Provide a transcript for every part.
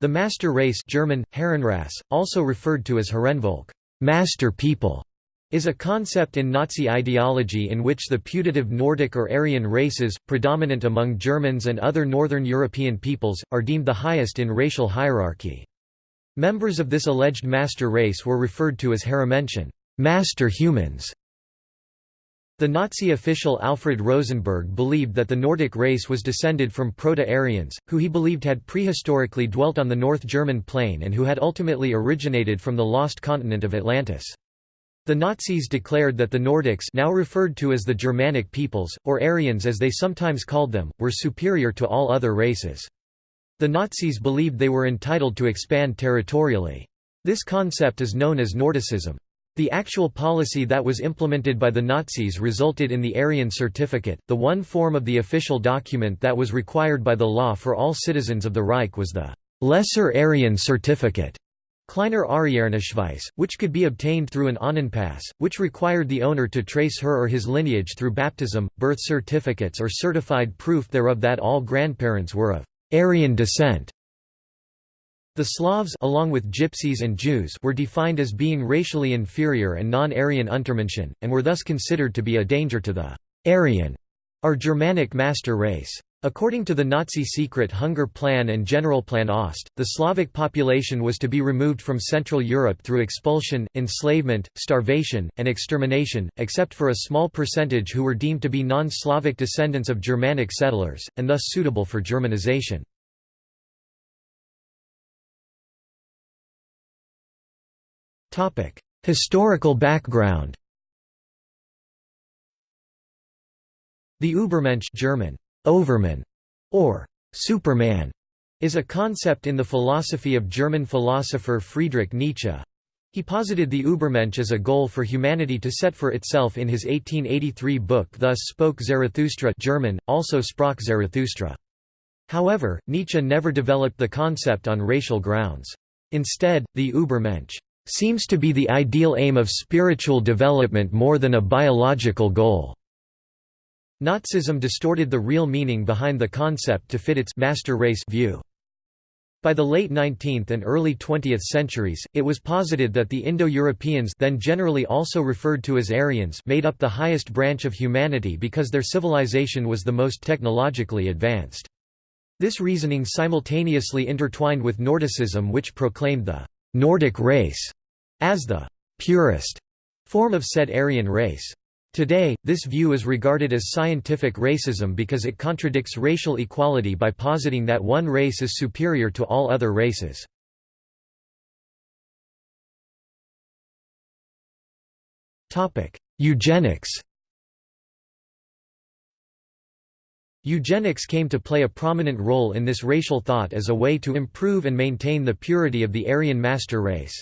The master race German, Herrenrasse, also referred to as Herrenvolk master people", is a concept in Nazi ideology in which the putative Nordic or Aryan races, predominant among Germans and other Northern European peoples, are deemed the highest in racial hierarchy. Members of this alleged master race were referred to as Herrenmenschen master humans", the Nazi official Alfred Rosenberg believed that the Nordic race was descended from Proto-Aryans, who he believed had prehistorically dwelt on the North German plain and who had ultimately originated from the lost continent of Atlantis. The Nazis declared that the Nordics now referred to as the Germanic peoples, or Aryans as they sometimes called them, were superior to all other races. The Nazis believed they were entitled to expand territorially. This concept is known as Nordicism. The actual policy that was implemented by the Nazis resulted in the Aryan Certificate. The one form of the official document that was required by the law for all citizens of the Reich was the Lesser Aryan Certificate. Kleiner Ariernachweis, which could be obtained through an Ahnenpass, which required the owner to trace her or his lineage through baptism, birth certificates or certified proof thereof that all grandparents were of Aryan descent. The Slavs along with Gypsies and Jews were defined as being racially inferior and non-Aryan Untermenschen, and were thus considered to be a danger to the Aryan or Germanic master race. According to the Nazi secret Hunger Plan and Generalplan Ost, the Slavic population was to be removed from Central Europe through expulsion, enslavement, starvation, and extermination, except for a small percentage who were deemed to be non-Slavic descendants of Germanic settlers, and thus suitable for Germanization. Historical background The Übermensch German, Overman, or Superman, is a concept in the philosophy of German philosopher Friedrich Nietzsche. He posited the Übermensch as a goal for humanity to set for itself in his 1883 book Thus Spoke Zarathustra German, also Sprach Zarathustra. However, Nietzsche never developed the concept on racial grounds. Instead, the Übermensch seems to be the ideal aim of spiritual development more than a biological goal. Nazism distorted the real meaning behind the concept to fit its master race view. By the late 19th and early 20th centuries, it was posited that the Indo-Europeans then generally also referred to as Aryans made up the highest branch of humanity because their civilization was the most technologically advanced. This reasoning simultaneously intertwined with Nordicism which proclaimed the Nordic race as the purest form of said Aryan race. Today, this view is regarded as scientific racism because it contradicts racial equality by positing that one race is superior to all other races. Eugenics Eugenics came to play a prominent role in this racial thought as a way to improve and maintain the purity of the Aryan master race.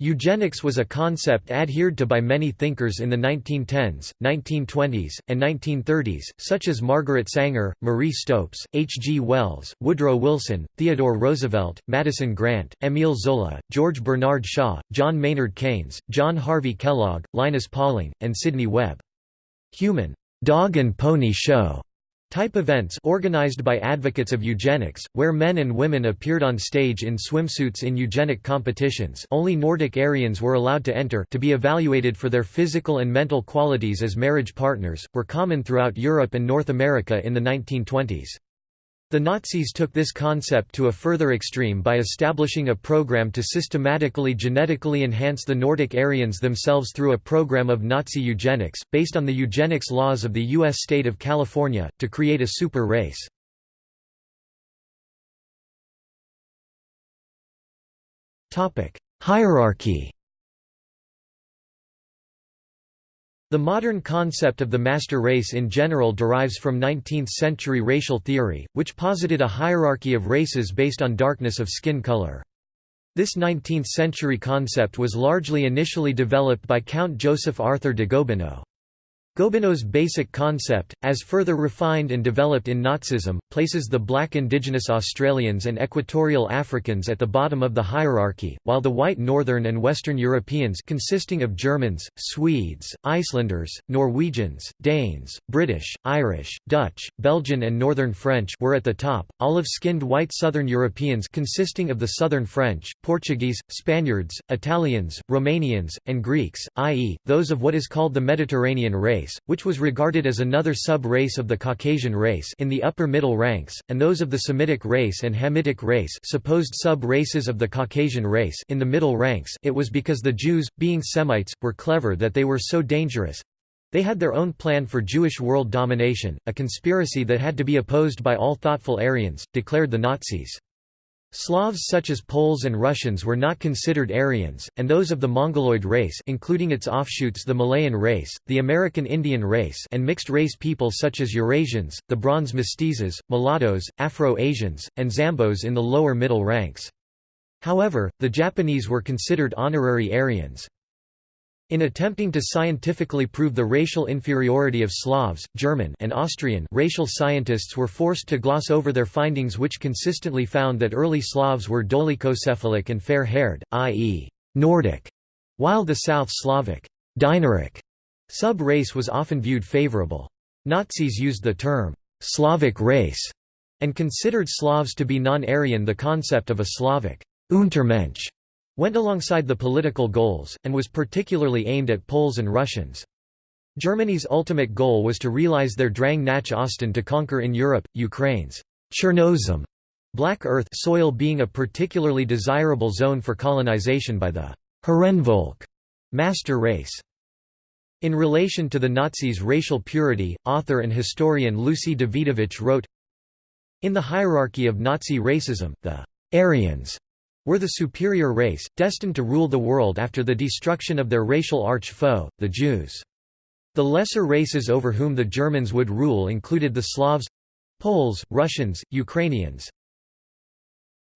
Eugenics was a concept adhered to by many thinkers in the 1910s, 1920s, and 1930s, such as Margaret Sanger, Marie Stopes, H. G. Wells, Woodrow Wilson, Theodore Roosevelt, Madison Grant, Émile Zola, George Bernard Shaw, John Maynard Keynes, John Harvey Kellogg, Linus Pauling, and Sidney Webb. Human dog and pony show Type events organized by advocates of eugenics, where men and women appeared on stage in swimsuits in eugenic competitions only Nordic Aryans were allowed to enter to be evaluated for their physical and mental qualities as marriage partners, were common throughout Europe and North America in the 1920s. The Nazis took this concept to a further extreme by establishing a program to systematically genetically enhance the Nordic Aryans themselves through a program of Nazi eugenics, based on the eugenics laws of the U.S. state of California, to create a super race. Hierarchy The modern concept of the master race in general derives from 19th-century racial theory, which posited a hierarchy of races based on darkness of skin color. This 19th-century concept was largely initially developed by Count Joseph Arthur de Gobineau. Gobineau's basic concept, as further refined and developed in Nazism, places the black indigenous Australians and equatorial Africans at the bottom of the hierarchy, while the white northern and western Europeans consisting of Germans, Swedes, Icelanders, Norwegians, Danes, British, Irish, Dutch, Belgian and Northern French were at the top, olive-skinned white southern Europeans consisting of the southern French, Portuguese, Spaniards, Italians, Romanians, and Greeks, i.e., those of what is called the Mediterranean race race, which was regarded as another sub-race of the Caucasian race in the upper middle ranks, and those of the Semitic race and Hamitic race supposed sub-races of the Caucasian race in the middle ranks it was because the Jews, being Semites, were clever that they were so dangerous. They had their own plan for Jewish world domination, a conspiracy that had to be opposed by all thoughtful Aryans, declared the Nazis. Slavs such as Poles and Russians were not considered Aryans, and those of the Mongoloid race including its offshoots the Malayan race, the American Indian race and mixed-race people such as Eurasians, the Bronze mestizos, mulattoes, Afro-Asians, and Zambos in the lower middle ranks. However, the Japanese were considered honorary Aryans. In attempting to scientifically prove the racial inferiority of Slavs, German and Austrian racial scientists were forced to gloss over their findings which consistently found that early Slavs were dolichocephalic and fair-haired, i.e., Nordic, while the South Slavic sub-race was often viewed favorable. Nazis used the term Slavic race and considered Slavs to be non-Aryan the concept of a Slavic Untermensch went alongside the political goals, and was particularly aimed at Poles and Russians. Germany's ultimate goal was to realize their Drang nach Osten to conquer in Europe, Ukraine's Chernozem black earth soil being a particularly desirable zone for colonization by the Herrenvolk master race. In relation to the Nazis' racial purity, author and historian Lucy Dawidowicz wrote, In the hierarchy of Nazi racism, the Aryans were the superior race, destined to rule the world after the destruction of their racial arch-foe, the Jews. The lesser races over whom the Germans would rule included the Slavs—Poles, Russians, Ukrainians.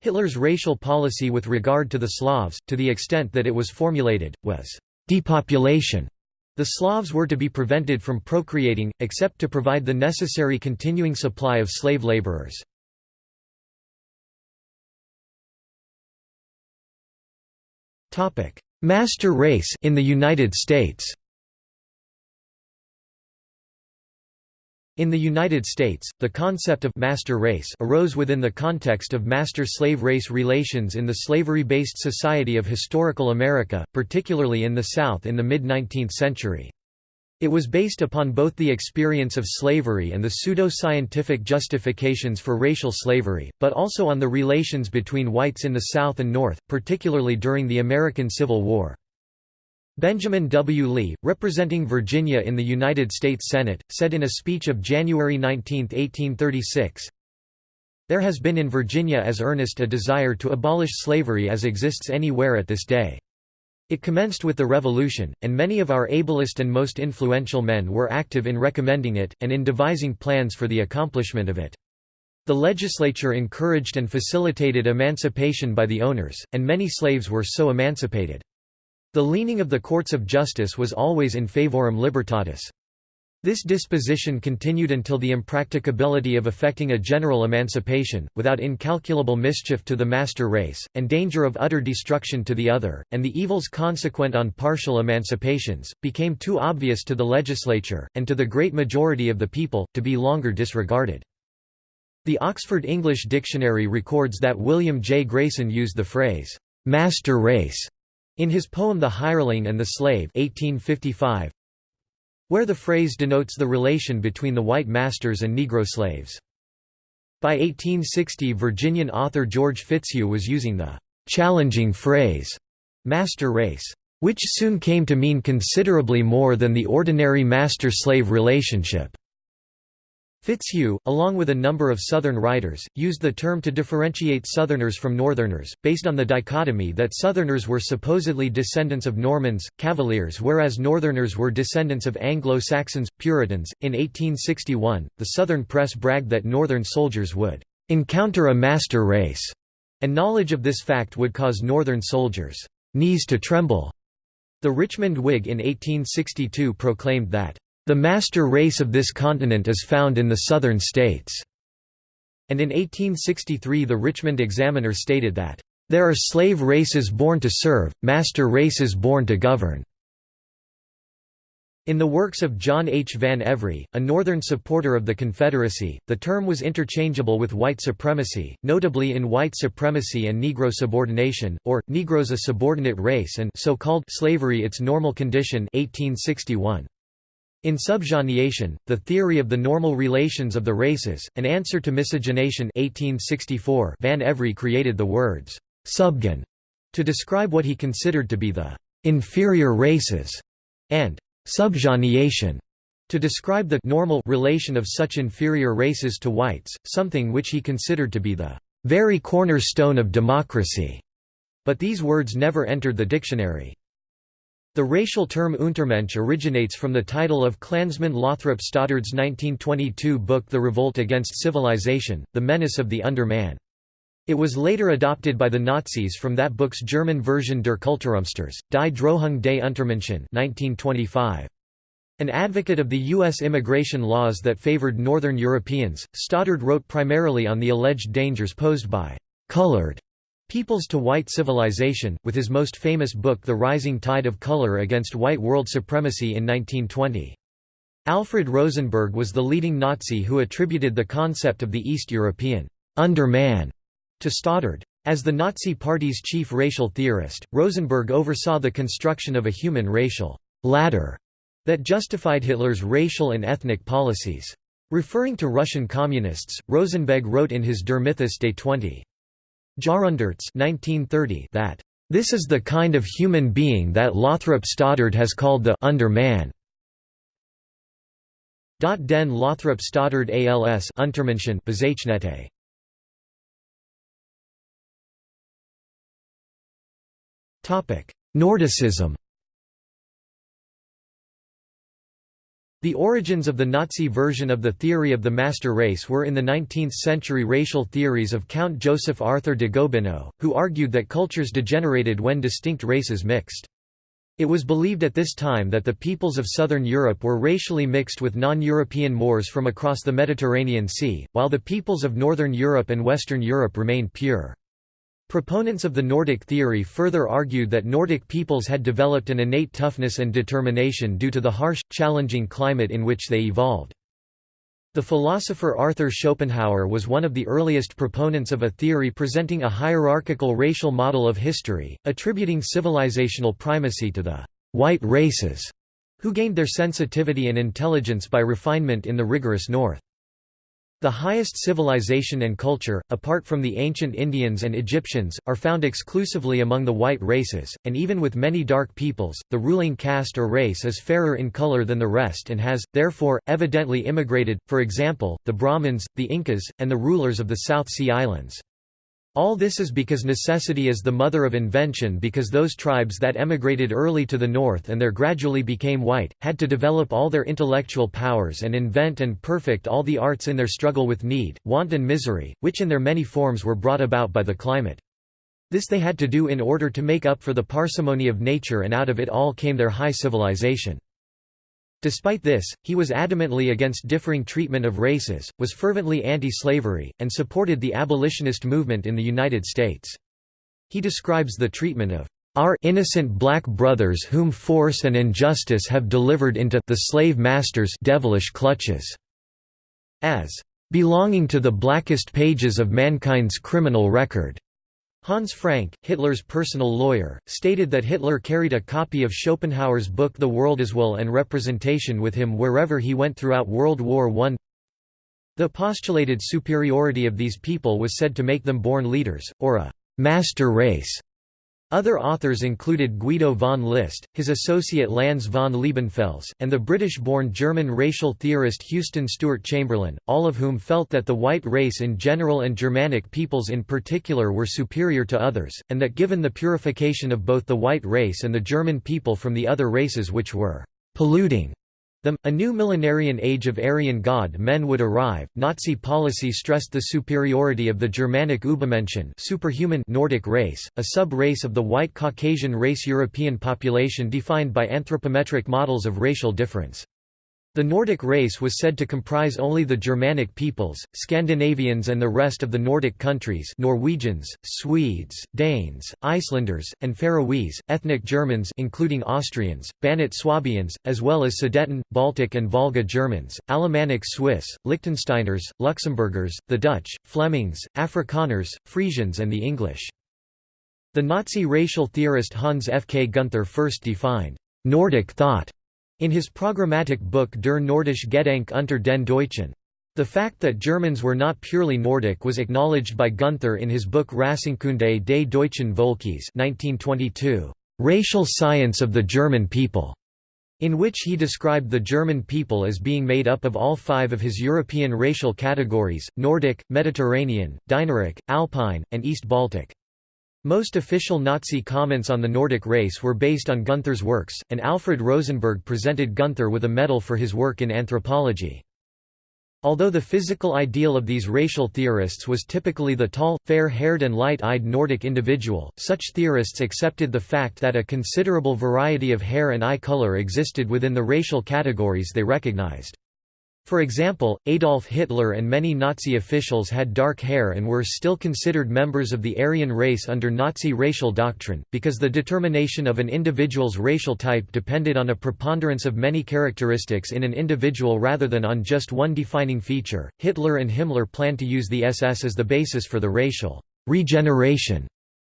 Hitler's racial policy with regard to the Slavs, to the extent that it was formulated, was depopulation. The Slavs were to be prevented from procreating, except to provide the necessary continuing supply of slave laborers. Master race in the United States In the United States, the concept of «master race» arose within the context of master-slave race relations in the slavery-based society of historical America, particularly in the South in the mid-19th century. It was based upon both the experience of slavery and the pseudo-scientific justifications for racial slavery, but also on the relations between whites in the South and North, particularly during the American Civil War. Benjamin W. Leigh, representing Virginia in the United States Senate, said in a speech of January 19, 1836, There has been in Virginia as earnest a desire to abolish slavery as exists anywhere at this day. It commenced with the Revolution, and many of our ablest and most influential men were active in recommending it, and in devising plans for the accomplishment of it. The legislature encouraged and facilitated emancipation by the owners, and many slaves were so emancipated. The leaning of the courts of justice was always in favorem libertatis. This disposition continued until the impracticability of effecting a general emancipation, without incalculable mischief to the master race, and danger of utter destruction to the other, and the evils consequent on partial emancipations, became too obvious to the legislature, and to the great majority of the people, to be longer disregarded. The Oxford English Dictionary records that William J. Grayson used the phrase, "'master race' in his poem The Hireling and the Slave 1855, where the phrase denotes the relation between the white masters and Negro slaves. By 1860 Virginian author George Fitzhugh was using the «challenging phrase» master race, which soon came to mean considerably more than the ordinary master-slave relationship. Fitzhugh, along with a number of Southern writers, used the term to differentiate Southerners from Northerners, based on the dichotomy that Southerners were supposedly descendants of Normans, Cavaliers, whereas Northerners were descendants of Anglo Saxons, Puritans. In 1861, the Southern press bragged that Northern soldiers would encounter a master race, and knowledge of this fact would cause Northern soldiers' knees to tremble. The Richmond Whig in 1862 proclaimed that "...the master race of this continent is found in the southern states." And in 1863 the Richmond Examiner stated that, "...there are slave races born to serve, master races born to govern." In the works of John H. Van Evrie, a Northern supporter of the Confederacy, the term was interchangeable with white supremacy, notably in white supremacy and Negro subordination, or, Negroes a subordinate race and so-called slavery its normal condition 1861. In Subgenation, the theory of the normal relations of the races, an answer to miscegenation 1864, Van Evrie created the words, subgen, to describe what he considered to be the inferior races, and subgenation to describe the normal relation of such inferior races to whites, something which he considered to be the very cornerstone of democracy. But these words never entered the dictionary. The racial term Untermensch originates from the title of Klansman Lothrop Stoddard's 1922 book The Revolt Against Civilization, The Menace of the Underman. It was later adopted by the Nazis from that book's German version Der Kulturumsturz, Die Drohung des Untermenschen 1925. An advocate of the U.S. immigration laws that favored Northern Europeans, Stoddard wrote primarily on the alleged dangers posed by «colored» peoples to white civilization, with his most famous book The Rising Tide of Color Against White World Supremacy in 1920. Alfred Rosenberg was the leading Nazi who attributed the concept of the East European «underman» to Stoddard. As the Nazi Party's chief racial theorist, Rosenberg oversaw the construction of a human racial ladder that justified Hitler's racial and ethnic policies. Referring to Russian communists, Rosenberg wrote in his Der Mythos des 20. Jahrhunderts 1930 that, "...this is the kind of human being that Lothrop Stoddard has called the underman." Den Lothrop Stoddard als Untermenschen Bezeichnete Nordicism The origins of the Nazi version of the theory of the master race were in the 19th-century racial theories of Count Joseph Arthur de Gobineau, who argued that cultures degenerated when distinct races mixed. It was believed at this time that the peoples of southern Europe were racially mixed with non-European Moors from across the Mediterranean Sea, while the peoples of northern Europe and western Europe remained pure. Proponents of the Nordic theory further argued that Nordic peoples had developed an innate toughness and determination due to the harsh, challenging climate in which they evolved. The philosopher Arthur Schopenhauer was one of the earliest proponents of a theory presenting a hierarchical racial model of history, attributing civilizational primacy to the «white races», who gained their sensitivity and intelligence by refinement in the rigorous North. The highest civilization and culture, apart from the ancient Indians and Egyptians, are found exclusively among the white races, and even with many dark peoples, the ruling caste or race is fairer in color than the rest and has, therefore, evidently immigrated, for example, the Brahmins, the Incas, and the rulers of the South Sea Islands. All this is because necessity is the mother of invention because those tribes that emigrated early to the north and there gradually became white, had to develop all their intellectual powers and invent and perfect all the arts in their struggle with need, want and misery, which in their many forms were brought about by the climate. This they had to do in order to make up for the parsimony of nature and out of it all came their high civilization. Despite this, he was adamantly against differing treatment of races, was fervently anti-slavery, and supported the abolitionist movement in the United States. He describes the treatment of our innocent black brothers whom force and injustice have delivered into the slave masters' devilish clutches as belonging to the blackest pages of mankind's criminal record. Hans Frank, Hitler's personal lawyer, stated that Hitler carried a copy of Schopenhauer's book The World as Will and Representation with him wherever he went throughout World War I. The postulated superiority of these people was said to make them born leaders, or a «master race», other authors included Guido von List, his associate Lanz von Liebenfels, and the British-born German racial theorist Houston Stewart Chamberlain, all of whom felt that the white race in general and Germanic peoples in particular were superior to others, and that given the purification of both the white race and the German people from the other races which were polluting them, a new millenarian age of Aryan god men would arrive. Nazi policy stressed the superiority of the Germanic Übermenschen superhuman Nordic race, a sub-race of the white Caucasian race European population defined by anthropometric models of racial difference. The Nordic race was said to comprise only the Germanic peoples, Scandinavians and the rest of the Nordic countries Norwegians, Swedes, Danes, Icelanders, and Faroese, ethnic Germans including Austrians, Banat Swabians, as well as Sudeten, Baltic and Volga Germans, Alemannic Swiss, Liechtensteiners, Luxembourgers, the Dutch, Flemings, Afrikaners, Frisians and the English. The Nazi racial theorist Hans F. K. Gunther first defined «Nordic thought» In his programmatic book Der Nordische Gedanke unter den Deutschen. The fact that Germans were not purely Nordic was acknowledged by Gunther in his book Rassenkunde des deutschen Volkes 1922, Racial Science of the German People, in which he described the German people as being made up of all five of his European racial categories, Nordic, Mediterranean, Dinaric, Alpine, and East Baltic. Most official Nazi comments on the Nordic race were based on Gunther's works, and Alfred Rosenberg presented Gunther with a medal for his work in anthropology. Although the physical ideal of these racial theorists was typically the tall, fair-haired and light-eyed Nordic individual, such theorists accepted the fact that a considerable variety of hair and eye color existed within the racial categories they recognized. For example, Adolf Hitler and many Nazi officials had dark hair and were still considered members of the Aryan race under Nazi racial doctrine, because the determination of an individual's racial type depended on a preponderance of many characteristics in an individual rather than on just one defining feature. Hitler and Himmler planned to use the SS as the basis for the racial regeneration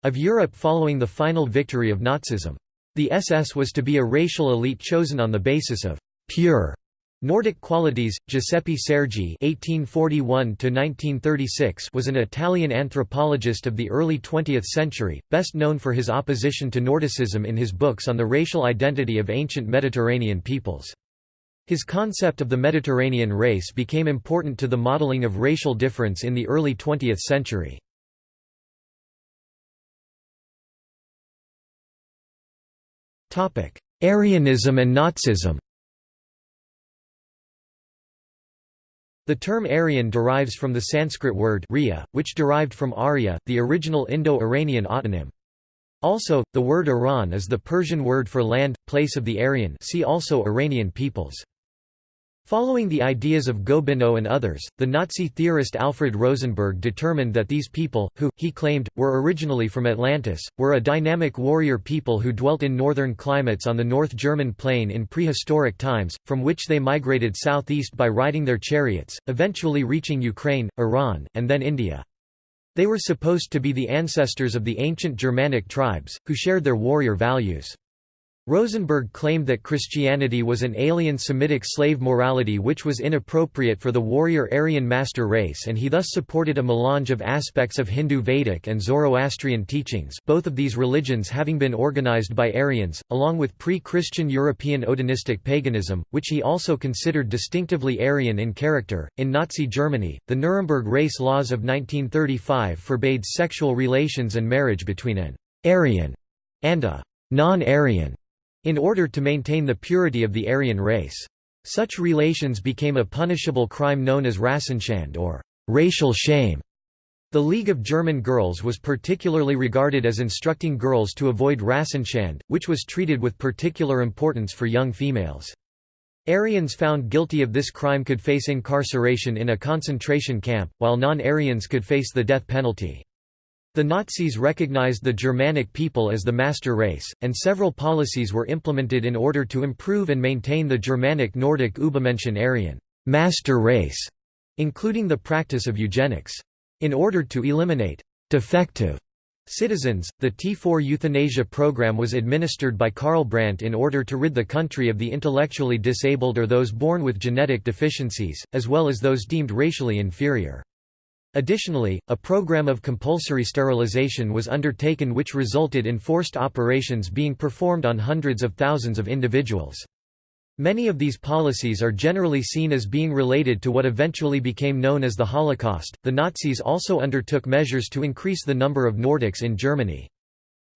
of Europe following the final victory of Nazism. The SS was to be a racial elite chosen on the basis of pure Nordic Qualities, Giuseppe Sergi (1841–1936) was an Italian anthropologist of the early 20th century, best known for his opposition to Nordicism in his books on the racial identity of ancient Mediterranean peoples. His concept of the Mediterranean race became important to the modeling of racial difference in the early 20th century. Aryanism and Nazism The term Aryan derives from the Sanskrit word Riya, which derived from Arya, the original Indo-Iranian autonym. Also, the word Iran is the Persian word for land, place of the Aryan see also Iranian peoples. Following the ideas of Gobineau and others, the Nazi theorist Alfred Rosenberg determined that these people, who, he claimed, were originally from Atlantis, were a dynamic warrior people who dwelt in northern climates on the North German plain in prehistoric times, from which they migrated southeast by riding their chariots, eventually reaching Ukraine, Iran, and then India. They were supposed to be the ancestors of the ancient Germanic tribes, who shared their warrior values. Rosenberg claimed that Christianity was an alien Semitic slave morality which was inappropriate for the warrior Aryan master race and he thus supported a melange of aspects of Hindu Vedic and Zoroastrian teachings both of these religions having been organized by Aryans, along with pre-Christian European Odinistic paganism, which he also considered distinctively Aryan in character. In Nazi Germany, the Nuremberg race laws of 1935 forbade sexual relations and marriage between an Aryan and a non-Aryan in order to maintain the purity of the Aryan race. Such relations became a punishable crime known as Rassenschande or racial shame. The League of German Girls was particularly regarded as instructing girls to avoid Rassenschande, which was treated with particular importance for young females. Aryans found guilty of this crime could face incarceration in a concentration camp, while non-Aryans could face the death penalty. The Nazis recognized the Germanic people as the master race, and several policies were implemented in order to improve and maintain the Germanic Nordic Übermenschen Aryan master race, including the practice of eugenics. In order to eliminate defective citizens, the T4 euthanasia program was administered by Karl Brandt in order to rid the country of the intellectually disabled or those born with genetic deficiencies, as well as those deemed racially inferior. Additionally, a program of compulsory sterilization was undertaken which resulted in forced operations being performed on hundreds of thousands of individuals. Many of these policies are generally seen as being related to what eventually became known as the Holocaust. The Nazis also undertook measures to increase the number of Nordics in Germany.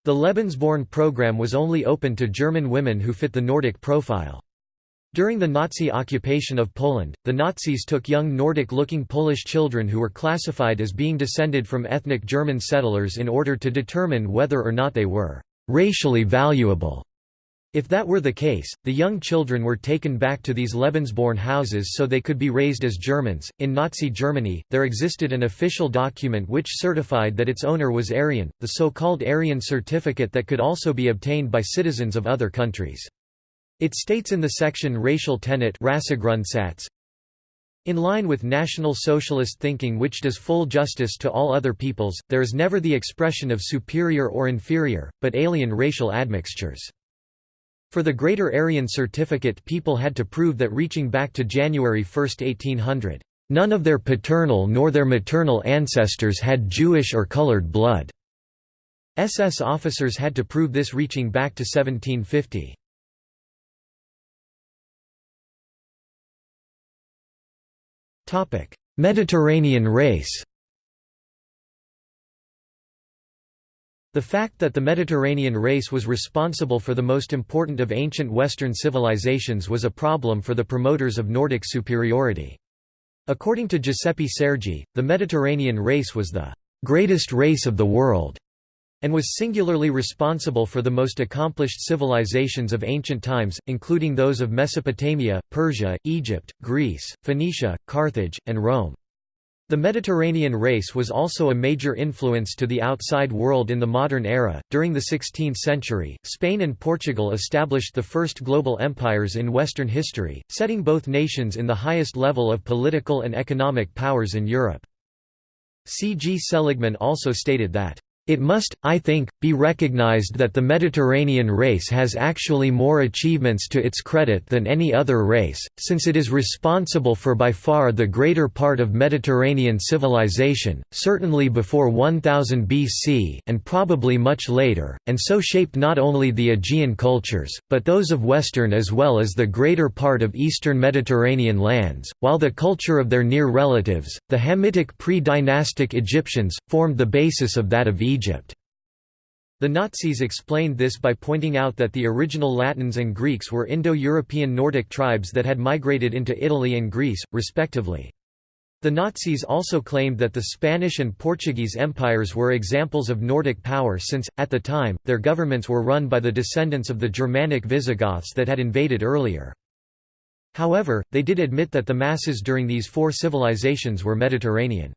The Lebensborn program was only open to German women who fit the Nordic profile. During the Nazi occupation of Poland, the Nazis took young Nordic-looking Polish children who were classified as being descended from ethnic German settlers in order to determine whether or not they were «racially valuable». If that were the case, the young children were taken back to these Lebensborn houses so they could be raised as Germans. In Nazi Germany, there existed an official document which certified that its owner was Aryan, the so called Aryan certificate that could also be obtained by citizens of other countries. It states in the section Racial Tenet in line with National Socialist thinking which does full justice to all other peoples, there is never the expression of superior or inferior, but alien racial admixtures. For the Greater Aryan Certificate people had to prove that reaching back to January 1, 1800, "...none of their paternal nor their maternal ancestors had Jewish or colored blood." SS officers had to prove this reaching back to 1750. Mediterranean race The fact that the Mediterranean race was responsible for the most important of ancient Western civilizations was a problem for the promoters of Nordic superiority. According to Giuseppe Sergi, the Mediterranean race was the greatest race of the world and was singularly responsible for the most accomplished civilizations of ancient times, including those of Mesopotamia, Persia, Egypt, Greece, Phoenicia, Carthage, and Rome. The Mediterranean race was also a major influence to the outside world in the modern era. During the 16th century, Spain and Portugal established the first global empires in Western history, setting both nations in the highest level of political and economic powers in Europe. C. G. Seligman also stated that it must, I think, be recognized that the Mediterranean race has actually more achievements to its credit than any other race, since it is responsible for by far the greater part of Mediterranean civilization, certainly before 1000 BC and probably much later, and so shaped not only the Aegean cultures, but those of Western as well as the greater part of Eastern Mediterranean lands, while the culture of their near relatives, the Hamitic pre-dynastic Egyptians, formed the basis of that of Egypt. Egypt. The Nazis explained this by pointing out that the original Latins and Greeks were Indo-European Nordic tribes that had migrated into Italy and Greece, respectively. The Nazis also claimed that the Spanish and Portuguese empires were examples of Nordic power since, at the time, their governments were run by the descendants of the Germanic Visigoths that had invaded earlier. However, they did admit that the masses during these four civilizations were Mediterranean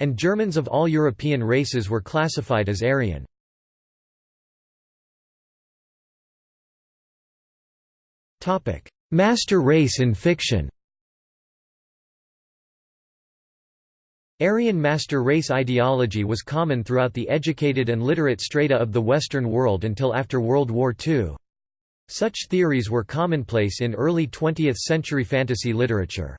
and Germans of all European races were classified as Aryan. Master race in fiction Aryan master race ideology was common throughout the educated and literate strata of the Western world until after World War II. Such theories were commonplace in early 20th-century fantasy literature.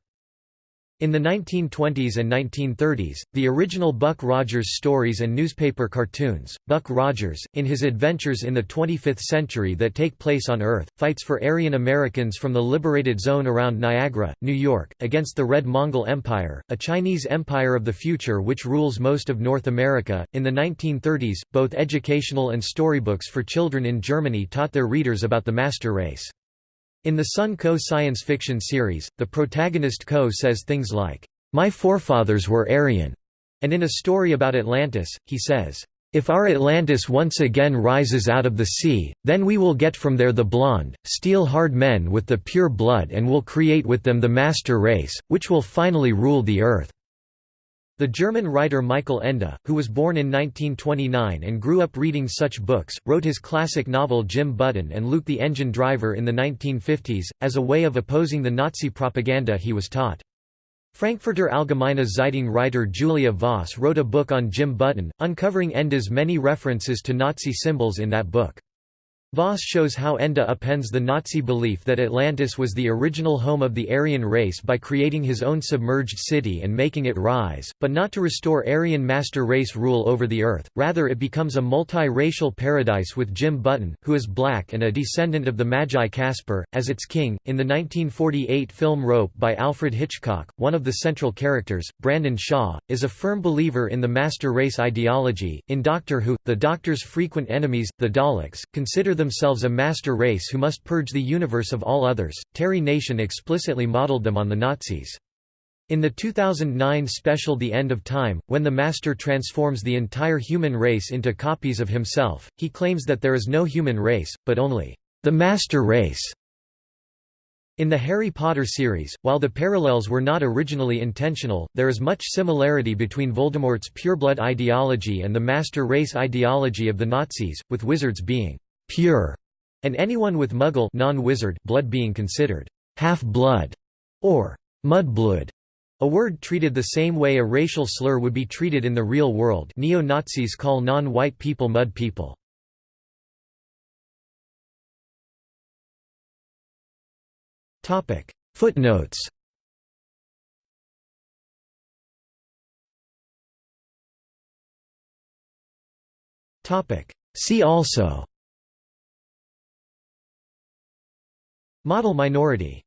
In the 1920s and 1930s, the original Buck Rogers stories and newspaper cartoons, Buck Rogers, in his adventures in the 25th century that take place on Earth, fights for Aryan Americans from the liberated zone around Niagara, New York, against the Red Mongol Empire, a Chinese empire of the future which rules most of North America. In the 1930s, both educational and storybooks for children in Germany taught their readers about the master race. In the Sun Koh science fiction series, the protagonist Koh says things like, "'My forefathers were Aryan'", and in a story about Atlantis, he says, "'If our Atlantis once again rises out of the sea, then we will get from there the blonde, steel-hard men with the pure blood and will create with them the master race, which will finally rule the earth.' The German writer Michael Ende, who was born in 1929 and grew up reading such books, wrote his classic novel Jim Button and Luke the Engine Driver in the 1950s, as a way of opposing the Nazi propaganda he was taught. Frankfurter Allgemeine Zeitung writer Julia Voss wrote a book on Jim Button, uncovering Ende's many references to Nazi symbols in that book. Voss shows how Ende appends the Nazi belief that Atlantis was the original home of the Aryan race by creating his own submerged city and making it rise, but not to restore Aryan master race rule over the earth, rather it becomes a multi-racial paradise with Jim Button, who is black and a descendant of the Magi Caspar, as its king. In the 1948 film Rope by Alfred Hitchcock, one of the central characters, Brandon Shaw, is a firm believer in the master race ideology. In Doctor Who, the Doctor's frequent enemies, the Daleks, consider themselves a master race who must purge the universe of all others. Terry Nation explicitly modeled them on the Nazis. In the 2009 special The End of Time, when the Master transforms the entire human race into copies of himself, he claims that there is no human race, but only the master race. In the Harry Potter series, while the parallels were not originally intentional, there is much similarity between Voldemort's pureblood ideology and the master race ideology of the Nazis, with wizards being «pure» and anyone with Muggle non-wizard blood being considered «half-blood» or «mudblood», a word treated the same way a racial slur would be treated in the real world. neo-Nazis call non-white people mud people. Topic. Footnotes. See also Model minority